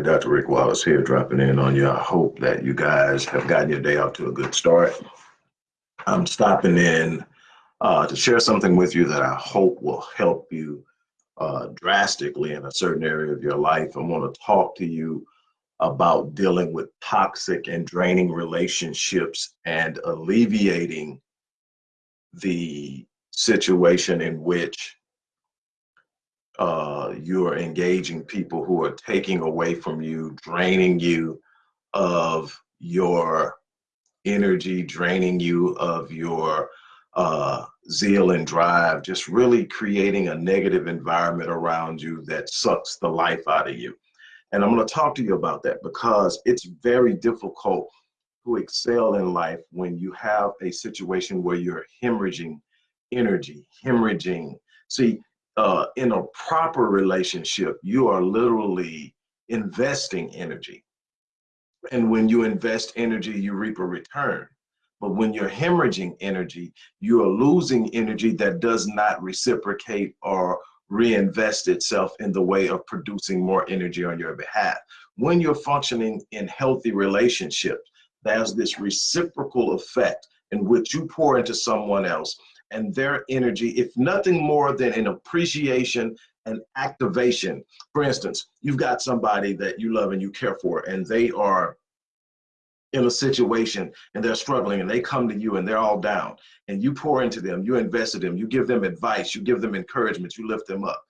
Everybody. Dr. Rick Wallace here, dropping in on you. I hope that you guys have gotten your day off to a good start. I'm stopping in uh, to share something with you that I hope will help you uh, drastically in a certain area of your life. I want to talk to you about dealing with toxic and draining relationships and alleviating the situation in which uh, you're engaging people who are taking away from you, draining you of your energy, draining you of your uh, zeal and drive, just really creating a negative environment around you that sucks the life out of you. And I'm going to talk to you about that because it's very difficult to excel in life when you have a situation where you're hemorrhaging energy, hemorrhaging. See, uh, in a proper relationship, you are literally investing energy. And when you invest energy, you reap a return. But when you're hemorrhaging energy, you are losing energy that does not reciprocate or reinvest itself in the way of producing more energy on your behalf. When you're functioning in healthy relationships, there's this reciprocal effect in which you pour into someone else and their energy, if nothing more than an appreciation and activation. For instance, you've got somebody that you love and you care for, and they are in a situation and they're struggling and they come to you and they're all down and you pour into them, you invest in them, you give them advice, you give them encouragement, you lift them up.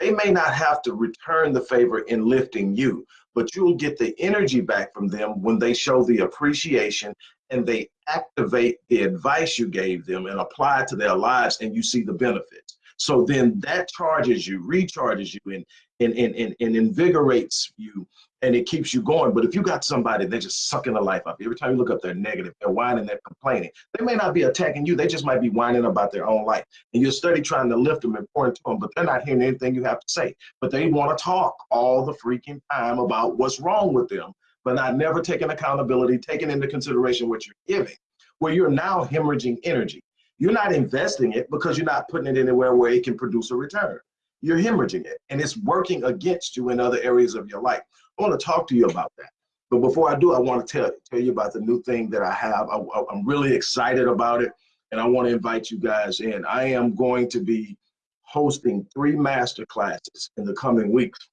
They may not have to return the favor in lifting you, but you'll get the energy back from them when they show the appreciation and they activate the advice you gave them and apply it to their lives and you see the benefits. So then that charges you, recharges you, and, and, and, and, and invigorates you and it keeps you going. But if you got somebody they're just sucking the life out, every time you look up, they're negative, they're whining, they're complaining. They may not be attacking you, they just might be whining about their own life. And you're study trying to lift them and pour into them, but they're not hearing anything you have to say. But they want to talk all the freaking time about what's wrong with them but not never taking accountability, taking into consideration what you're giving, where you're now hemorrhaging energy. You're not investing it because you're not putting it anywhere where it can produce a return. You're hemorrhaging it and it's working against you in other areas of your life. I want to talk to you about that. But before I do, I want to tell, tell you about the new thing that I have. I, I'm really excited about it and I want to invite you guys in. I am going to be hosting three master classes in the coming weeks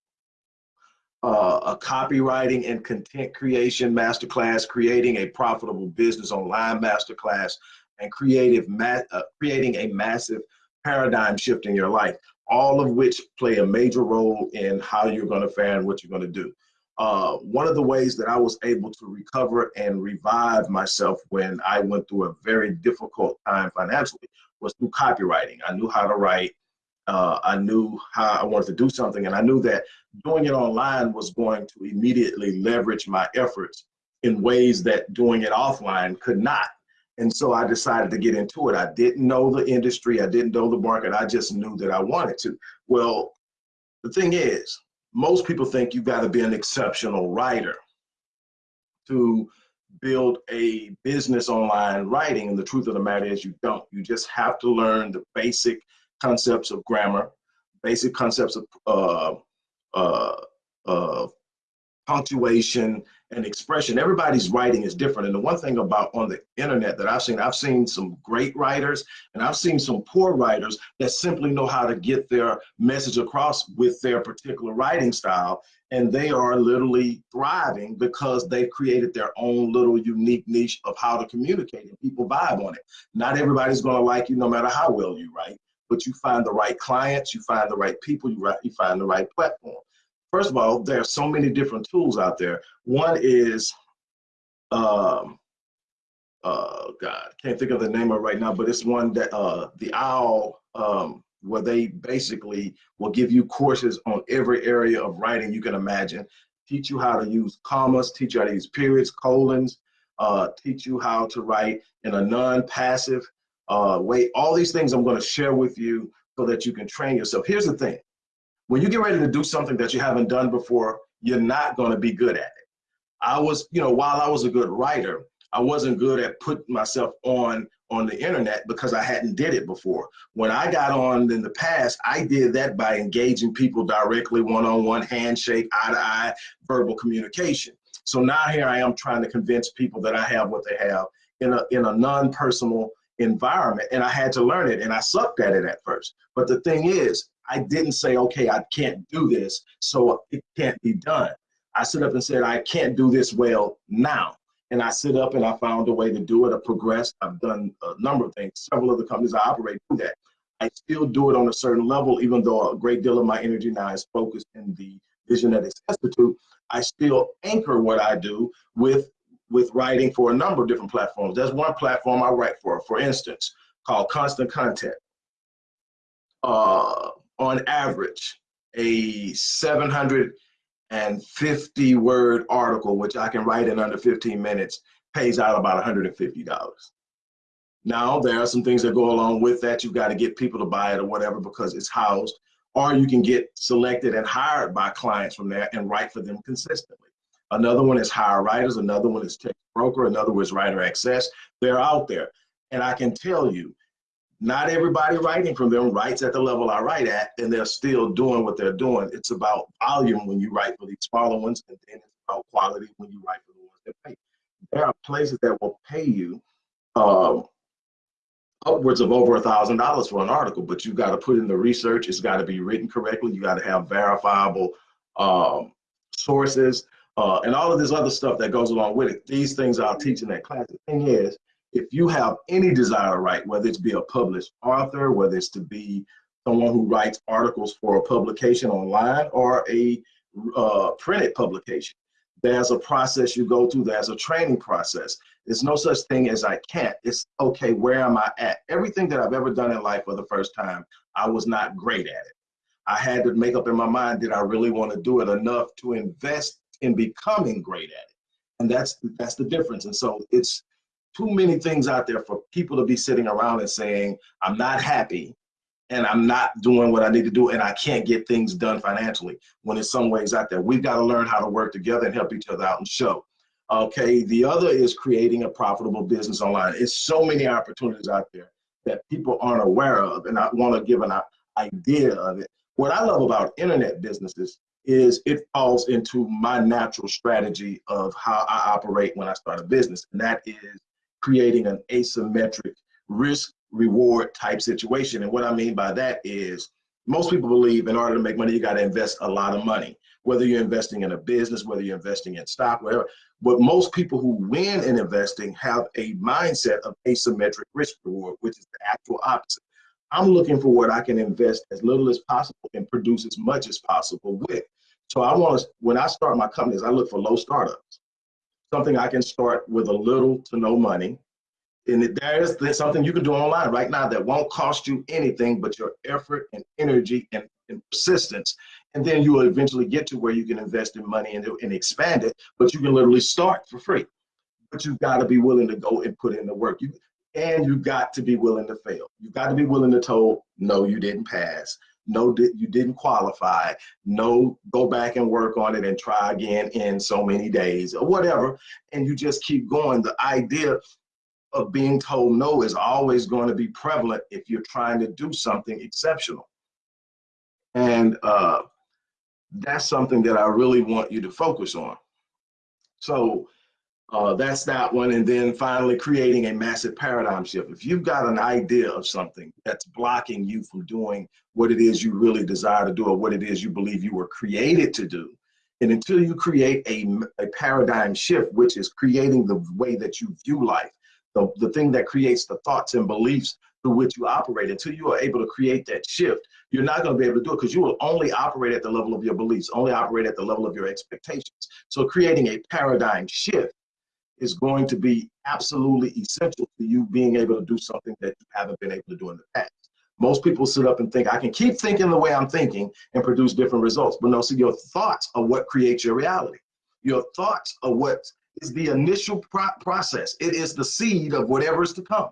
uh, a copywriting and content creation masterclass, creating a profitable business online masterclass, and creative uh, creating a massive paradigm shift in your life, all of which play a major role in how you're going to fare and what you're going to do. Uh, one of the ways that I was able to recover and revive myself when I went through a very difficult time financially was through copywriting. I knew how to write uh, I knew how I wanted to do something, and I knew that doing it online was going to immediately leverage my efforts in ways that doing it offline could not. And so I decided to get into it. I didn't know the industry, I didn't know the market, I just knew that I wanted to. Well, the thing is, most people think you've got to be an exceptional writer to build a business online writing. And the truth of the matter is, you don't. You just have to learn the basic concepts of grammar, basic concepts of uh, uh, uh, punctuation and expression. Everybody's writing is different. And the one thing about on the internet that I've seen, I've seen some great writers and I've seen some poor writers that simply know how to get their message across with their particular writing style. And they are literally thriving because they've created their own little unique niche of how to communicate and people vibe on it. Not everybody's gonna like you no matter how well you write but you find the right clients, you find the right people, you, you find the right platform. First of all, there are so many different tools out there. One is, um, uh, God, can't think of the name of it right now, but it's one that uh, the OWL, um, where they basically will give you courses on every area of writing you can imagine, teach you how to use commas, teach you how to use periods, colons, uh, teach you how to write in a non-passive uh, weight, all these things I'm going to share with you so that you can train yourself. Here's the thing. When you get ready to do something that you haven't done before, you're not going to be good at it. I was, you know, while I was a good writer, I wasn't good at putting myself on on the internet because I hadn't did it before. When I got on in the past, I did that by engaging people directly, one-on-one, -on -one, handshake, eye-to-eye, -eye, verbal communication. So now here I am trying to convince people that I have what they have in a, in a non-personal environment. And I had to learn it and I sucked at it at first. But the thing is, I didn't say, okay, I can't do this, so it can't be done. I stood up and said, I can't do this well now. And I sit up and I found a way to do it. I progressed. I've done a number of things. Several of the companies I operate do that. I still do it on a certain level, even though a great deal of my energy now is focused in the Visionetics Institute. I still anchor what I do with with writing for a number of different platforms. There's one platform I write for, for instance, called Constant Content. Uh, on average, a 750 word article, which I can write in under 15 minutes, pays out about $150. Now, there are some things that go along with that. You've got to get people to buy it or whatever because it's housed, or you can get selected and hired by clients from there and write for them consistently. Another one is HireWriters. Another one is text broker. Another one is WriterAccess. They're out there. And I can tell you, not everybody writing from them writes at the level I write at, and they're still doing what they're doing. It's about volume when you write for these smaller ones, and then it's about quality when you write for the ones that pay. There are places that will pay you um, upwards of over a thousand dollars for an article, but you've got to put in the research. It's got to be written correctly. You got to have verifiable um, sources uh, and all of this other stuff that goes along with it. These things I'll teach in that class. The thing is, if you have any desire to write, whether it's be a published author, whether it's to be someone who writes articles for a publication online or a uh, printed publication, there's a process you go through, there's a training process. There's no such thing as I can't. It's okay, where am I at? Everything that I've ever done in life for the first time, I was not great at it. I had to make up in my mind, did I really want to do it enough to invest in becoming great at it. And that's that's the difference. And so it's too many things out there for people to be sitting around and saying, I'm not happy and I'm not doing what I need to do and I can't get things done financially when in some ways out there. We've got to learn how to work together and help each other out and show. Okay, the other is creating a profitable business online. It's so many opportunities out there that people aren't aware of and I want to give an idea of it. What I love about internet businesses is it falls into my natural strategy of how I operate when I start a business. And that is creating an asymmetric risk reward type situation. And what I mean by that is most people believe in order to make money, you got to invest a lot of money, whether you're investing in a business, whether you're investing in stock, whatever. But most people who win in investing have a mindset of asymmetric risk reward, which is the actual opposite. I'm looking for what I can invest as little as possible and produce as much as possible with. So I want to, when I start my companies, I look for low startups, something I can start with a little to no money. And there's, something you can do online right now that won't cost you anything but your effort and energy and, and persistence. And then you will eventually get to where you can invest in money and, and expand it, but you can literally start for free. But you've got to be willing to go and put in the work. You, and you got to be willing to fail. You got to be willing to tell, no, you didn't pass. No, you didn't qualify. No, go back and work on it and try again in so many days or whatever. And you just keep going. The idea of being told no is always going to be prevalent if you're trying to do something exceptional. And uh, that's something that I really want you to focus on. So uh, that's that one. And then finally, creating a massive paradigm shift. If you've got an idea of something that's blocking you from doing what it is you really desire to do or what it is you believe you were created to do, and until you create a, a paradigm shift, which is creating the way that you view life, the, the thing that creates the thoughts and beliefs through which you operate, until you are able to create that shift, you're not going to be able to do it because you will only operate at the level of your beliefs, only operate at the level of your expectations. So creating a paradigm shift is going to be absolutely essential to you being able to do something that you haven't been able to do in the past. Most people sit up and think, I can keep thinking the way I'm thinking and produce different results. But no, see, your thoughts are what creates your reality. Your thoughts are what is the initial pro process. It is the seed of whatever is to come.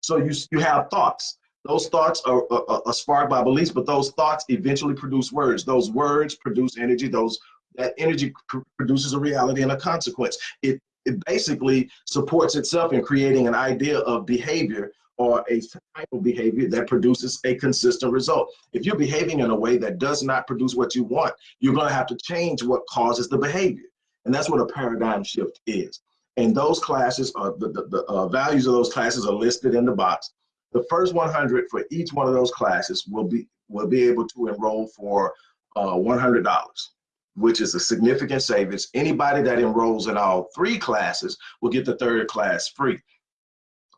So you, you have thoughts. Those thoughts are, are, are sparked by beliefs, but those thoughts eventually produce words. Those words produce energy. Those that energy produces a reality and a consequence. It it basically supports itself in creating an idea of behavior or a type of behavior that produces a consistent result. If you're behaving in a way that does not produce what you want, you're going to have to change what causes the behavior. And that's what a paradigm shift is. And those classes, are, the, the, the uh, values of those classes are listed in the box. The first 100 for each one of those classes will be will be able to enroll for uh, $100 which is a significant savings. Anybody that enrolls in all three classes will get the third class free.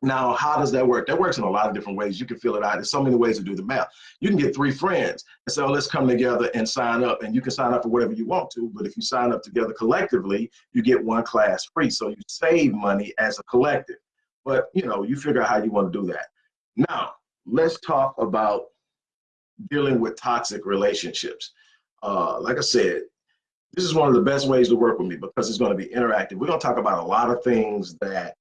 Now, how does that work? That works in a lot of different ways. You can fill it out. There's so many ways to do the math. You can get three friends and say, oh, let's come together and sign up. And you can sign up for whatever you want to. But if you sign up together collectively, you get one class free. So you save money as a collective. But, you know, you figure out how you want to do that. Now, let's talk about dealing with toxic relationships. Uh, like I said, this is one of the best ways to work with me because it's going to be interactive. We're going to talk about a lot of things that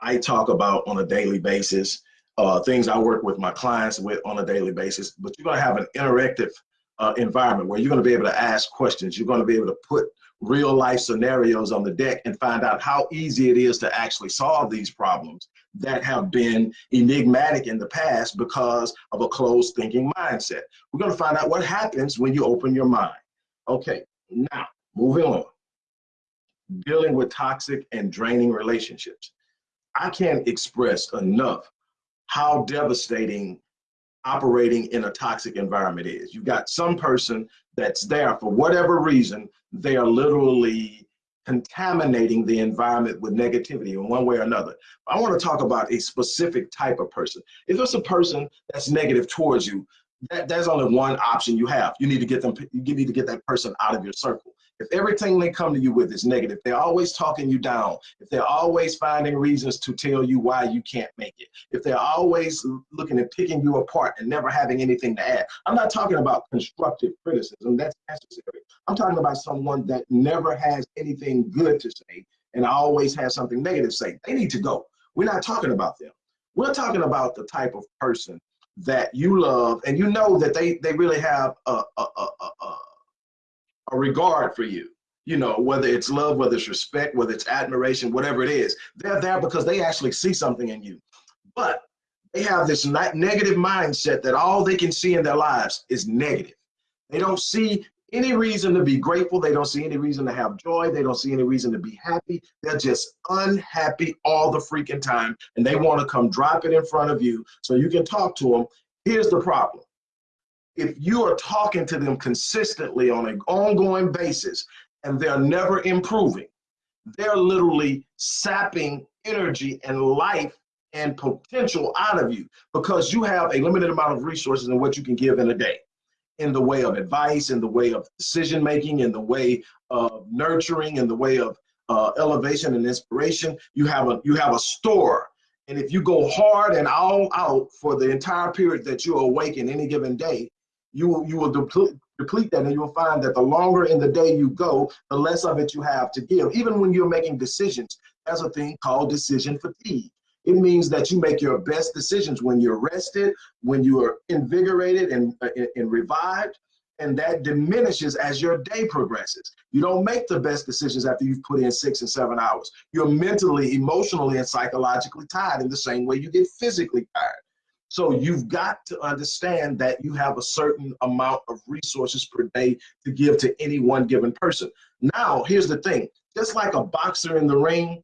I talk about on a daily basis, uh, things I work with my clients with on a daily basis, but you're going to have an interactive uh, environment where you're going to be able to ask questions. You're going to be able to put real life scenarios on the deck and find out how easy it is to actually solve these problems that have been enigmatic in the past because of a closed thinking mindset. We're going to find out what happens when you open your mind. Okay, now, moving on. Dealing with toxic and draining relationships. I can't express enough how devastating operating in a toxic environment is. You've got some person that's there for whatever reason, they are literally contaminating the environment with negativity in one way or another. I want to talk about a specific type of person. If it's a person that's negative towards you, that, there's only one option you have. You need to get them, you need to get that person out of your circle. If everything they come to you with is negative, they're always talking you down, if they're always finding reasons to tell you why you can't make it, if they're always looking at picking you apart and never having anything to add, I'm not talking about constructive criticism, that's necessary. I'm talking about someone that never has anything good to say and always has something negative to say. They need to go. We're not talking about them. We're talking about the type of person that you love and you know that they they really have a a, a, a, a regard for you you know whether it's love whether it's respect whether it's admiration whatever it is they're there because they actually see something in you. But they have this negative mindset that all they can see in their lives is negative. They don't see any reason to be grateful. They don't see any reason to have joy. They don't see any reason to be happy. They're just unhappy all the freaking time. And they want to come drop it in front of you so you can talk to them. Here's the problem. If you are talking to them consistently on an ongoing basis and they're never improving, they're literally sapping energy and life and potential out of you because you have a limited amount of resources in what you can give in a day in the way of advice, in the way of decision making, in the way of nurturing, in the way of uh, elevation and inspiration. You have a you have a store, and if you go hard and all out for the entire period that you're awake in any given day, you will you will deplete deplete that, and you will find that the longer in the day you go, the less of it you have to give. Even when you're making decisions, there's a thing called decision fatigue. It means that you make your best decisions when you're rested, when you are invigorated and, and revived, and that diminishes as your day progresses. You don't make the best decisions after you've put in six and seven hours. You're mentally, emotionally, and psychologically tired in the same way you get physically tired. So you've got to understand that you have a certain amount of resources per day to give to any one given person. Now, here's the thing, just like a boxer in the ring,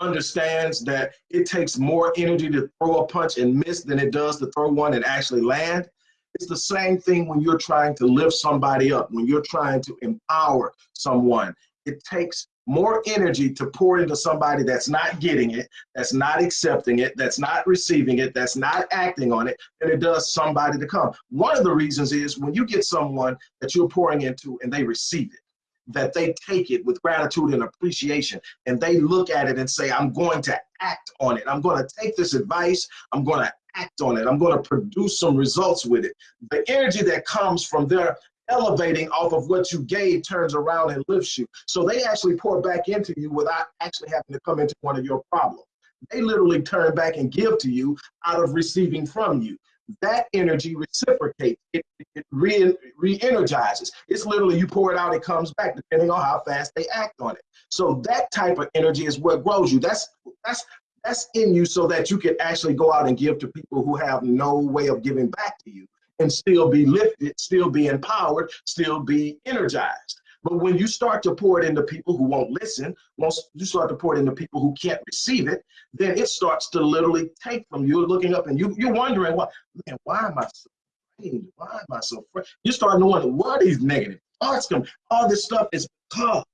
understands that it takes more energy to throw a punch and miss than it does to throw one and actually land. It's the same thing when you're trying to lift somebody up, when you're trying to empower someone. It takes more energy to pour into somebody that's not getting it, that's not accepting it, that's not receiving it, that's not acting on it, than it does somebody to come. One of the reasons is when you get someone that you're pouring into and they receive it that they take it with gratitude and appreciation and they look at it and say, I'm going to act on it. I'm going to take this advice. I'm going to act on it. I'm going to produce some results with it. The energy that comes from their elevating off of what you gave turns around and lifts you. So they actually pour back into you without actually having to come into one of your problems. They literally turn back and give to you out of receiving from you that energy reciprocates. It, it re, re-energizes. It's literally you pour it out, it comes back, depending on how fast they act on it. So that type of energy is what grows you. That's that's that's in you so that you can actually go out and give to people who have no way of giving back to you and still be lifted, still be empowered, still be energized. But when you start to pour it into people who won't listen, once you start to pour it into people who can't receive it, then it starts to literally take from you're looking up and you, you're wondering, why, man, why am I so afraid? Why am I so afraid? You start knowing what these negative thoughts come. All this stuff is because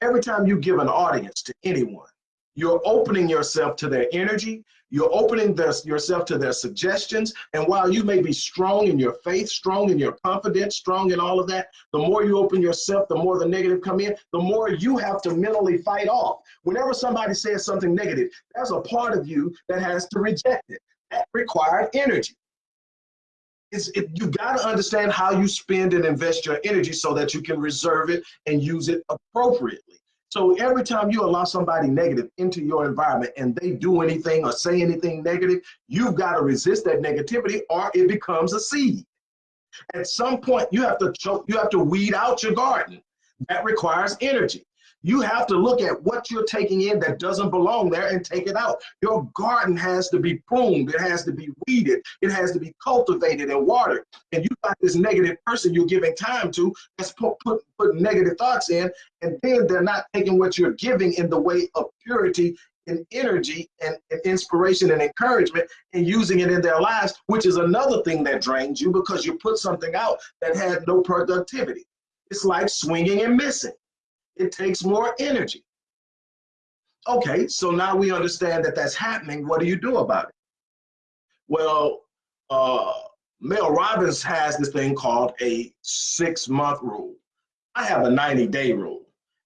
every time you give an audience to anyone, you're opening yourself to their energy. You're opening their, yourself to their suggestions. And while you may be strong in your faith, strong in your confidence, strong in all of that, the more you open yourself, the more the negative come in, the more you have to mentally fight off. Whenever somebody says something negative, there's a part of you that has to reject it. That required energy. It's, it, you got to understand how you spend and invest your energy so that you can reserve it and use it appropriately. So every time you allow somebody negative into your environment and they do anything or say anything negative, you've got to resist that negativity or it becomes a seed. At some point, you have to choke, you have to weed out your garden. That requires energy. You have to look at what you're taking in that doesn't belong there and take it out. Your garden has to be pruned, it has to be weeded, it has to be cultivated and watered. And you got this negative person you're giving time to that's put, put, put negative thoughts in, and then they're not taking what you're giving in the way of purity and energy and, and, inspiration and encouragement and using it in their lives, which is another thing that drains you because you put something out that had no productivity. It's like swinging and missing it takes more energy. Okay, so now we understand that that's happening. What do you do about it? Well, uh, Mel Robbins has this thing called a six month rule. I have a 90 day rule,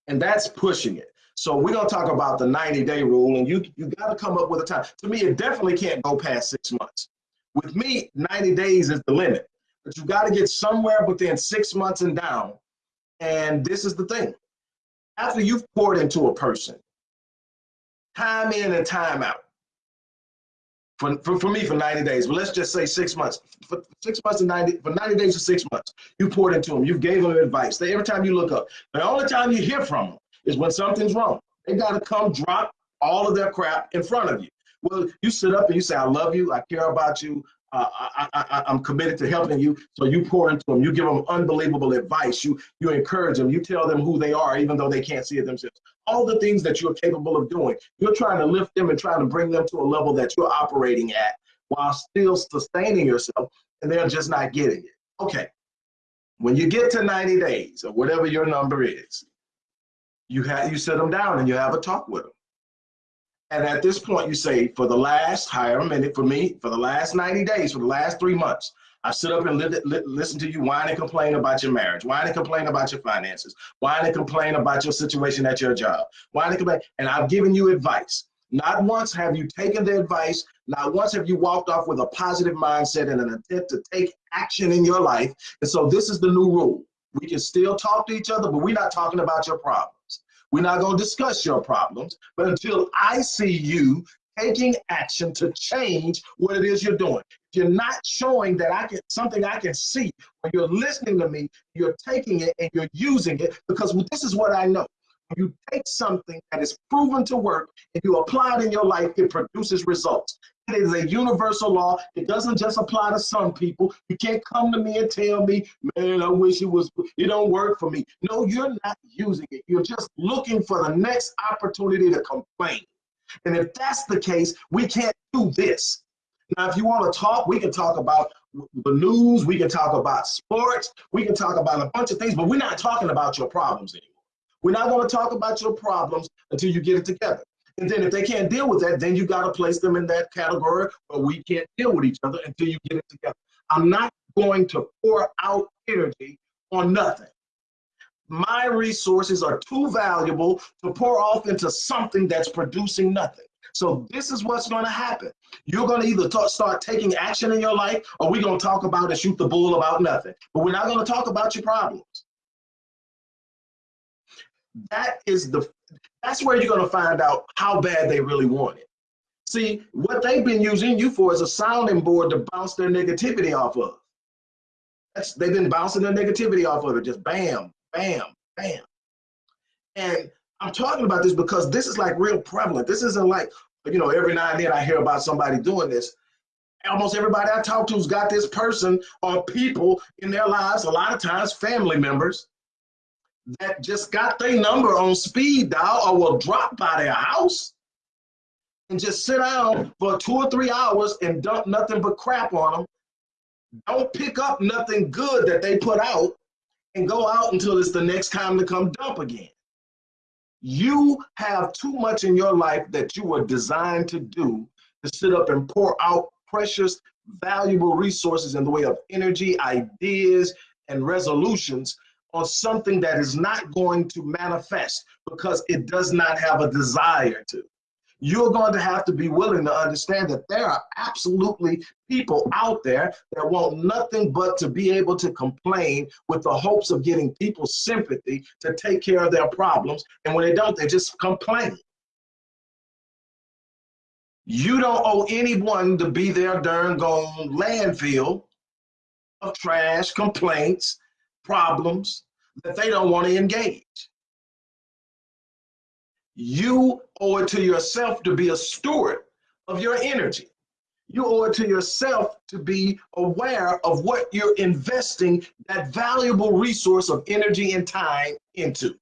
and that's pushing it. So we're gonna talk about the 90 day rule, and you you got to come up with a time. To me, it definitely can't go past six months. With me, 90 days is the limit, but you got to get somewhere within six months and down. And this is the thing: after you've poured into a person, time in and time out, for, for, for me for 90 days, but let's just say six months, for six months and 90, for 90 days to six months, you poured into them, you gave them advice. They, every time you look up, the only time you hear from them is when something's wrong. They got to come drop all of their crap in front of you. Well, you sit up and you say, I love you, I care about you, I, am committed to helping you. So you pour into them, you give them unbelievable advice, you you encourage them, you tell them who they are, even though they can't see it themselves. All the things that you're capable of doing, you're trying to lift them and trying to bring them to a level that you're operating at while still sustaining yourself, and they're just not getting it. Okay, when you get to 90 days or whatever your number is, you have you sit them down and you have a talk with them. And at this point, you say, for the last, higher minute for me, for the last 90 days, for the last three months, I've stood up and li li listen to you whine and complain about your marriage, whine and complain about your finances, whine and complain about your situation at your job, whine and complain, and I've given you advice. Not once have you taken the advice, not once have you walked off with a positive mindset and an attempt to take action in your life. And so this is the new rule. We can still talk to each other, but we're not talking about your problem. We're not going to discuss your problems, but until I see you taking action to change what it is you're doing. You're not showing that I can something I can see when you're listening to me, you're taking it and you're using it because this is what I know you take something that is proven to work and you apply it in your life, it produces results. It is a universal law. It doesn't just apply to some people. You can't come to me and tell me, man, I wish it was, it don't work for me. No, you're not using it. You're just looking for the next opportunity to complain. And if that's the case, we can't do this. Now, if you want to talk, we can talk about the news, we can talk about sports, we can talk about a bunch of things, but we're not talking about your problems anymore. We're not going to talk about your problems until you get it together. And then if they can't deal with that, then you got to place them in that category where we can't deal with each other until you get it together. I'm not going to pour out energy on nothing. My resources are too valuable to pour off into something that's producing nothing. So this is what's going to happen. You're going to either talk, start taking action in your life or we're going to talk about and shoot the bull about nothing. But we're not going to talk about your problems that is the that's where you're going to find out how bad they really want it. See, what they've been using you for is a sounding board to bounce their negativity off of. That's, they've been bouncing their negativity off of it, just bam, bam, bam. And I'm talking about this because this is like real prevalent. This isn't like, you know, every now and then I hear about somebody doing this. Almost everybody I talk to's got this person or people in their lives, a lot of times family members, that just got their number on speed dial or will drop by their house and just sit down for two or three hours and dump nothing but crap on them. Don't pick up nothing good that they put out and go out until it's the next time to come dump again. You have too much in your life that you were designed to do to sit up and pour out precious, valuable resources in the way of energy, ideas, and resolutions on something that is not going to manifest because it does not have a desire to you're going to have to be willing to understand that there are absolutely people out there that want nothing but to be able to complain with the hopes of getting people's sympathy to take care of their problems. And when they don't, they just complain. You don't owe anyone to be their darn gone landfill of trash, complaints, problems that they don't want to engage. You owe it to yourself to be a steward of your energy. You owe it to yourself to be aware of what you're investing that valuable resource of energy and time into.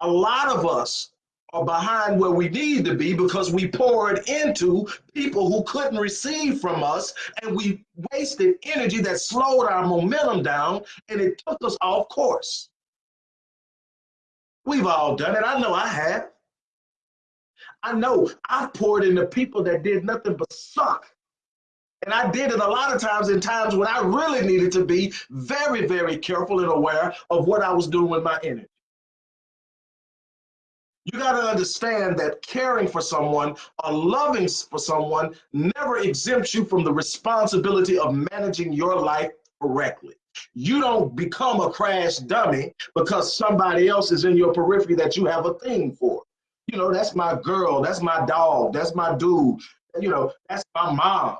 A lot of us are behind where we need to be because we poured into people who couldn't receive from us and we wasted energy that slowed our momentum down and it took us off course. We've all done it. I know I have. I know I poured into people that did nothing but suck. And I did it a lot of times in times when I really needed to be very, very careful and aware of what I was doing with my energy. You got to understand that caring for someone or loving for someone never exempts you from the responsibility of managing your life correctly. You don't become a crash dummy because somebody else is in your periphery that you have a thing for. You know, that's my girl, that's my dog, that's my dude, you know, that's my mom.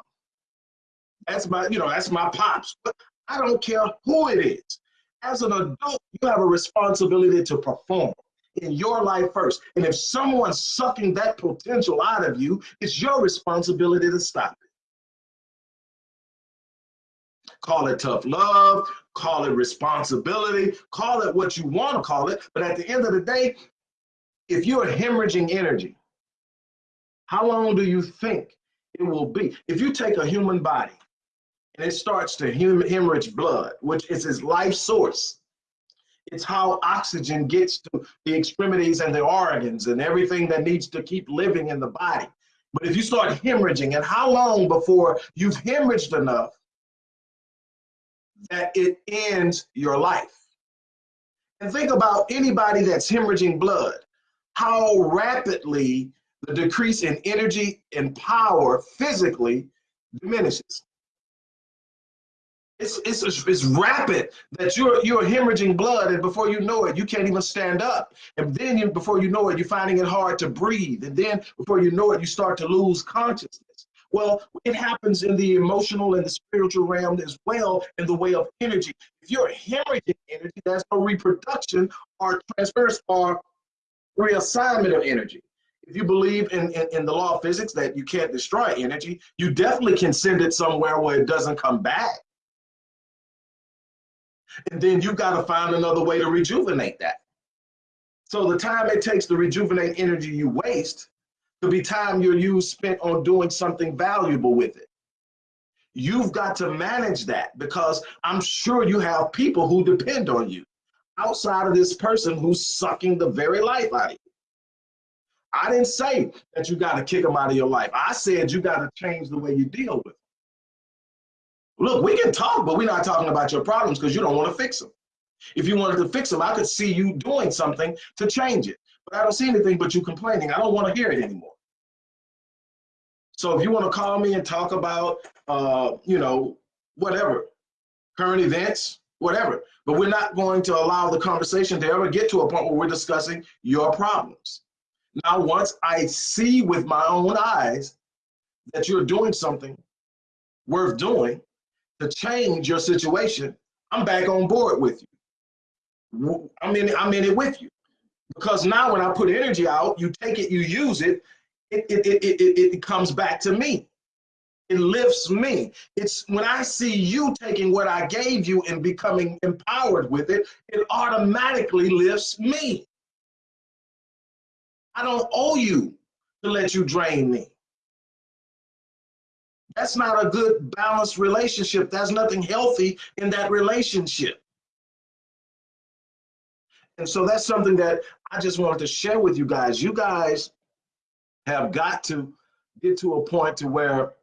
That's my, you know, that's my pops. But I don't care who it is. As an adult, you have a responsibility to perform in your life first. And if someone's sucking that potential out of you, it's your responsibility to stop it. Call it tough love, call it responsibility, call it what you want to call it. But at the end of the day, if you're hemorrhaging energy, how long do you think it will be? If you take a human body and it starts to hemorrhage blood, which is its life source, it's how oxygen gets to the extremities and the organs and everything that needs to keep living in the body. But if you start hemorrhaging, and how long before you've hemorrhaged enough that it ends your life. And think about anybody that's hemorrhaging blood, how rapidly the decrease in energy and power physically diminishes. It's, it's, it's rapid that you're, you're hemorrhaging blood and before you know it, you can't even stand up. And then you, before you know it, you're finding it hard to breathe. And then before you know it, you start to lose consciousness. Well, it happens in the emotional and the spiritual realm as well in the way of energy. If you're hemorrhaging energy, that's no reproduction or transference or reassignment of energy. If you believe in, in, in, the law of physics that you can't destroy energy, you definitely can send it somewhere where it doesn't come back. And then you've got to find another way to rejuvenate that. So the time it takes to rejuvenate energy you waste could be time you're used spent on doing something valuable with it. You've got to manage that because I'm sure you have people who depend on you outside of this person who's sucking the very life out of you. I didn't say that you got to kick them out of your life. I said you got to change the way you deal with them. Look, we can talk, but we're not talking about your problems because you don't want to fix them. If you wanted to fix them, I could see you doing something to change it but I don't see anything but you complaining. I don't want to hear it anymore. So if you want to call me and talk about, uh, you know, whatever, current events, whatever, but we're not going to allow the conversation to ever get to a point where we're discussing your problems. Now, once I see with my own eyes that you're doing something worth doing to change your situation, I'm back on board with you. I'm in, I'm in it with you. Because now when I put energy out, you take it, you use it, it, it, it, it, it comes back to me. It lifts me. It's when I see you taking what I gave you and becoming empowered with it, it automatically lifts me. I don't owe you to let you drain me. That's not a good balanced relationship. There's nothing healthy in that relationship. And so that's something that I just wanted to share with you guys. You guys have got to get to a point to where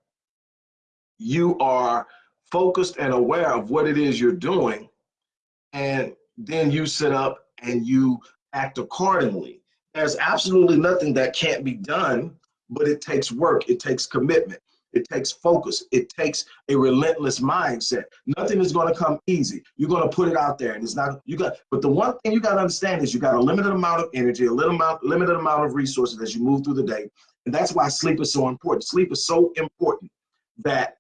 you are focused and aware of what it is you're doing and then you sit up and you act accordingly there's absolutely nothing that can't be done but it takes work it takes commitment it takes focus. It takes a relentless mindset. Nothing is going to come easy. You're going to put it out there and it's not you got but the one thing you got to understand is you got a limited amount of energy a little amount limited amount of resources as you move through the day and that's why sleep is so important. Sleep is so important that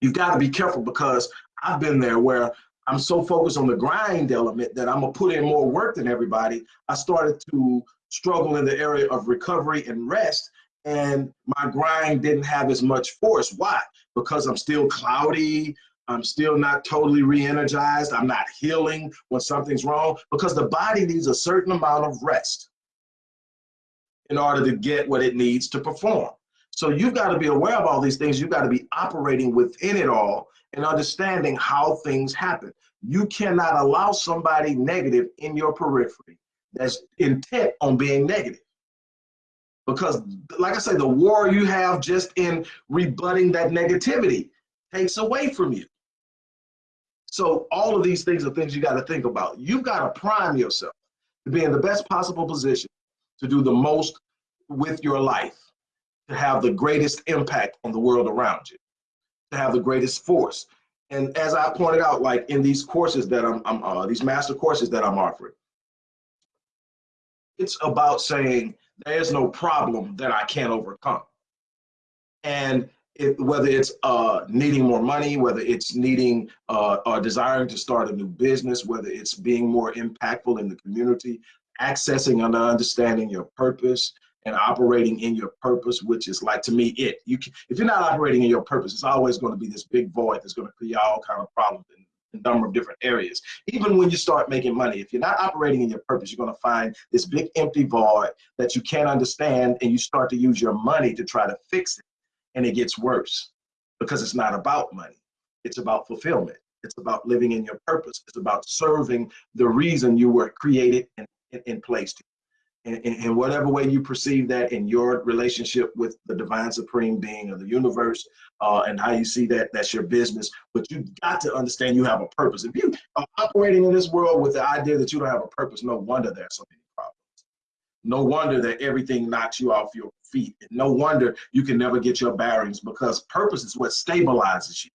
you've got to be careful because I've been there where I'm so focused on the grind element that I'm gonna put in more work than everybody. I started to struggle in the area of recovery and rest, and my grind didn't have as much force. Why? Because I'm still cloudy. I'm still not totally re-energized. I'm not healing when something's wrong because the body needs a certain amount of rest in order to get what it needs to perform. So you've got to be aware of all these things. You've got to be operating within it all and understanding how things happen. You cannot allow somebody negative in your periphery that's intent on being negative. Because, like I say, the war you have just in rebutting that negativity takes away from you. So, all of these things are things you got to think about. You've got to prime yourself to be in the best possible position to do the most with your life to have the greatest impact on the world around you, to have the greatest force. And as I pointed out, like in these courses that I'm, I'm uh, these master courses that I'm offering, it's about saying there's no problem that I can't overcome. And it, whether it's uh, needing more money, whether it's needing uh, or desiring to start a new business, whether it's being more impactful in the community, accessing and understanding your purpose, and operating in your purpose, which is like to me it. You can, if you're not operating in your purpose, it's always going to be this big void that's going to create all kind of problems in a number of different areas. Even when you start making money, if you're not operating in your purpose, you're going to find this big empty void that you can't understand, and you start to use your money to try to fix it, and it gets worse because it's not about money. It's about fulfillment. It's about living in your purpose. It's about serving the reason you were created and, and, and placed in, in, whatever way you perceive that in your relationship with the divine supreme being of the universe uh, and how you see that that's your business. But you've got to understand you have a purpose. If you are operating in this world with the idea that you don't have a purpose no wonder there's so many problems. No wonder that everything knocks you off your feet. And no wonder you can never get your bearings because purpose is what stabilizes you.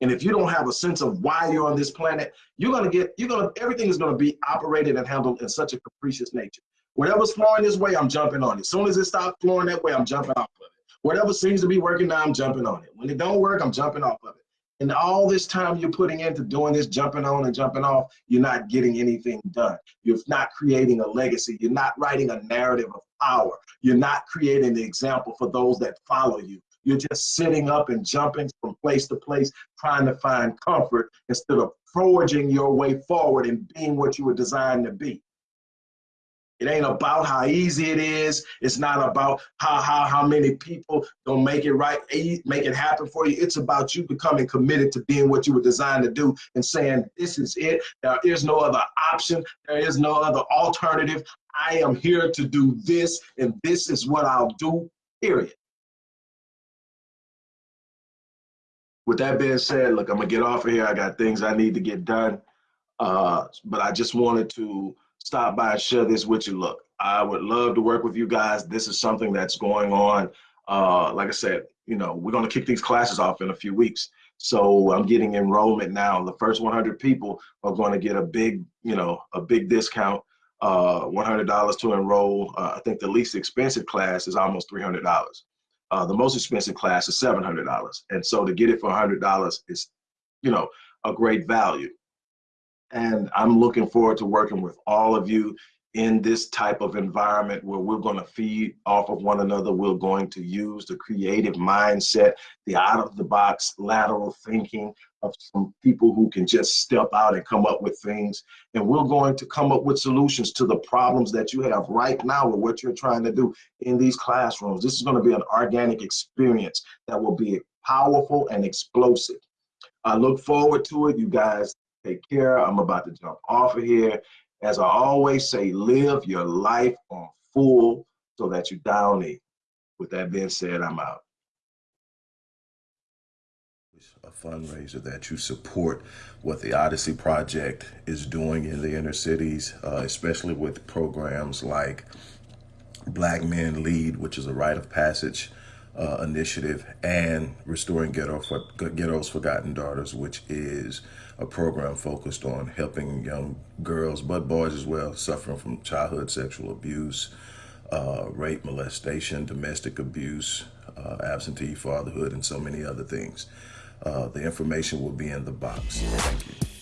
And if you don't have a sense of why you're on this planet, you're gonna get, you're gonna, everything is gonna be operated and handled in such a capricious nature. Whatever's flowing this way, I'm jumping on it. As soon as it stops flowing that way, I'm jumping off of it. Whatever seems to be working now, I'm jumping on it. When it don't work, I'm jumping off of it. And all this time you're putting into doing this, jumping on and jumping off, you're not getting anything done. You're not creating a legacy. You're not writing a narrative of power. You're not creating the example for those that follow you. You're just sitting up and jumping from place to place, trying to find comfort instead of forging your way forward and being what you were designed to be. It ain't about how easy it is. It's not about how how how many people don't make it right, make it happen for you. It's about you becoming committed to being what you were designed to do and saying, this is it. There is no other option. There is no other alternative. I am here to do this, and this is what I'll do, period. With that being said, look, I'm gonna get off of here. I got things I need to get done. Uh, but I just wanted to stop by and share this with you. Look, I would love to work with you guys. This is something that's going on. Uh, like I said, you know, we're going to kick these classes off in a few weeks. So I'm getting enrollment now. The first 100 people are going to get a big, you know, a big discount, uh, $100 to enroll. Uh, I think the least expensive class is almost $300. Uh, the most expensive class is $700. And so to get it for $100 is, you know, a great value and I'm looking forward to working with all of you. in this type of environment where we're going to feed off of one another. We're going to use the creative mindset, the out of the box lateral thinking of some people who can just step out and come up with things. And we're going to come up with solutions to the problems that you have right now with what you're trying to do in these classrooms. This is going to be an organic experience that will be powerful and explosive. I look forward to it. You guys take care. I'm about to jump off of here. As I always say, live your life on full so that you down it. With that being said, I'm out. A fundraiser that you support what the Odyssey Project is doing in the inner cities, uh, especially with programs like Black Men Lead, which is a rite of passage uh, initiative, and Restoring Ghetto for, Ghetto's Forgotten Daughters, which is a program focused on helping young girls, but boys as well, suffering from childhood sexual abuse, uh, rape, molestation, domestic abuse, uh, absentee fatherhood, and so many other things. Uh, the information will be in the box. Thank you.